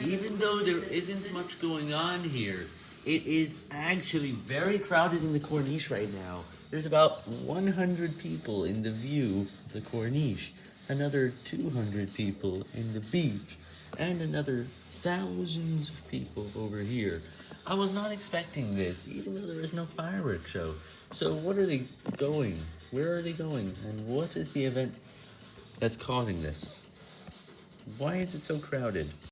Even though there isn't much going on here, it is actually very crowded in the Corniche right now. There's about 100 people in the view of the Corniche, another 200 people in the beach, and another thousands of people over here. I was not expecting this, even though there is no fireworks show. So what are they going? Where are they going? And what is the event that's causing this? Why is it so crowded?